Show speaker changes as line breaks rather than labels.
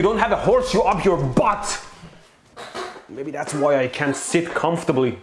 You don't have a horseshoe up your butt. Maybe that's why I can't sit comfortably.